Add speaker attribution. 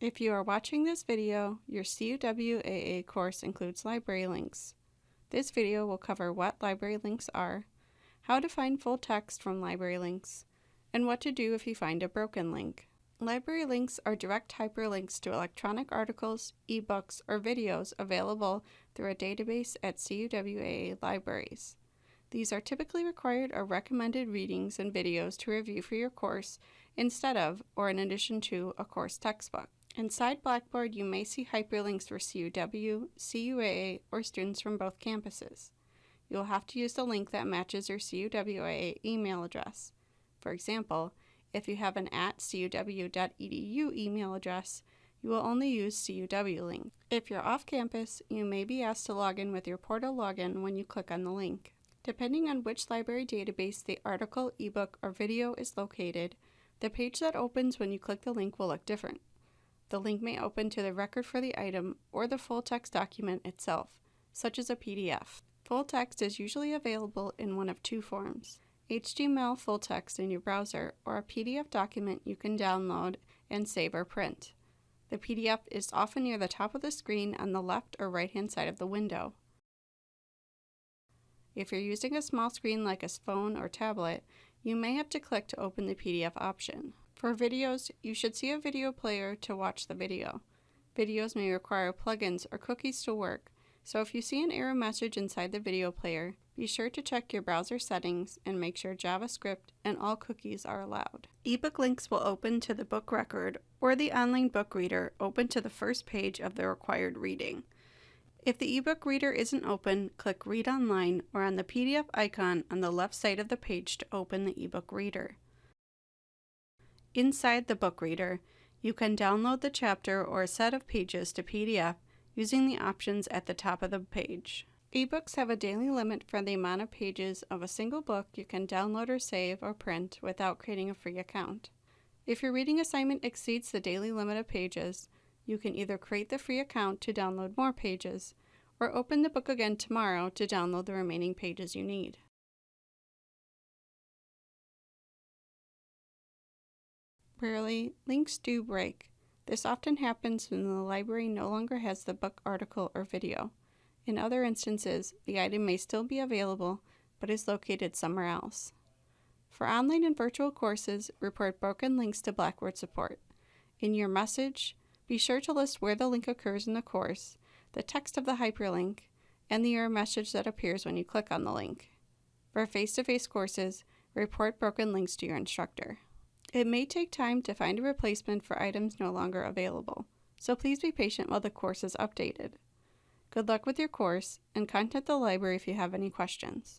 Speaker 1: If you are watching this video, your CUWAA course includes library links. This video will cover what library links are, how to find full text from library links, and what to do if you find a broken link. Library links are direct hyperlinks to electronic articles, ebooks, or videos available through a database at CUWAA libraries. These are typically required or recommended readings and videos to review for your course instead of, or in addition to, a course textbook. Inside Blackboard, you may see hyperlinks for CUW, CUAA, or students from both campuses. You'll have to use the link that matches your CUWAA email address. For example, if you have an at cuw.edu email address, you will only use CUW link. If you're off campus, you may be asked to log in with your portal login when you click on the link. Depending on which library database the article, ebook, or video is located, the page that opens when you click the link will look different. The link may open to the record for the item or the full text document itself, such as a PDF. Full text is usually available in one of two forms. HTML full text in your browser, or a PDF document you can download and save or print. The PDF is often near the top of the screen on the left or right hand side of the window. If you're using a small screen like a phone or tablet, you may have to click to open the PDF option. For videos, you should see a video player to watch the video. Videos may require plugins or cookies to work, so if you see an error message inside the video player, be sure to check your browser settings and make sure JavaScript and all cookies are allowed. Ebook links will open to the book record or the online book reader open to the first page of the required reading. If the ebook reader isn't open, click Read Online or on the PDF icon on the left side of the page to open the ebook reader. Inside the book reader, you can download the chapter or a set of pages to PDF using the options at the top of the page. Ebooks have a daily limit for the amount of pages of a single book you can download or save or print without creating a free account. If your reading assignment exceeds the daily limit of pages, you can either create the free account to download more pages, or open the book again tomorrow to download the remaining pages you need. Rarely, links do break. This often happens when the library no longer has the book article or video. In other instances, the item may still be available, but is located somewhere else. For online and virtual courses, report broken links to Blackboard support. In your message, be sure to list where the link occurs in the course, the text of the hyperlink, and the error message that appears when you click on the link. For face-to-face -face courses, report broken links to your instructor. It may take time to find a replacement for items no longer available, so please be patient while the course is updated. Good luck with your course, and contact the library if you have any questions.